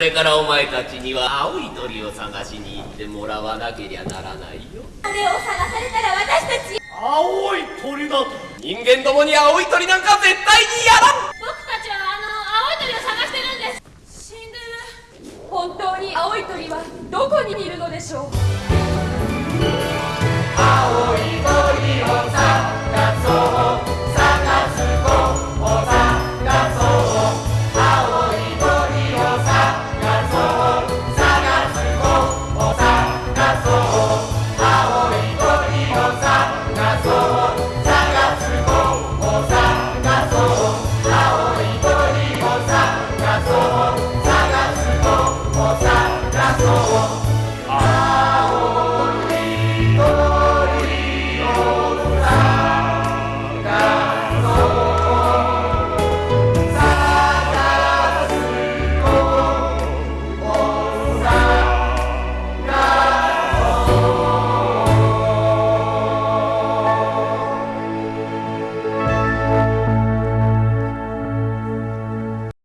れからお前たちには青い鳥を探しに行ってもらわなけりゃならないよ。あれを探されたら私たち青い鳥だと。人間どもに青い鳥なんか絶対にやらん僕たちはあの青い鳥を探してるんです。死んでる。本当に青い鳥はどこにいるのでしょう forró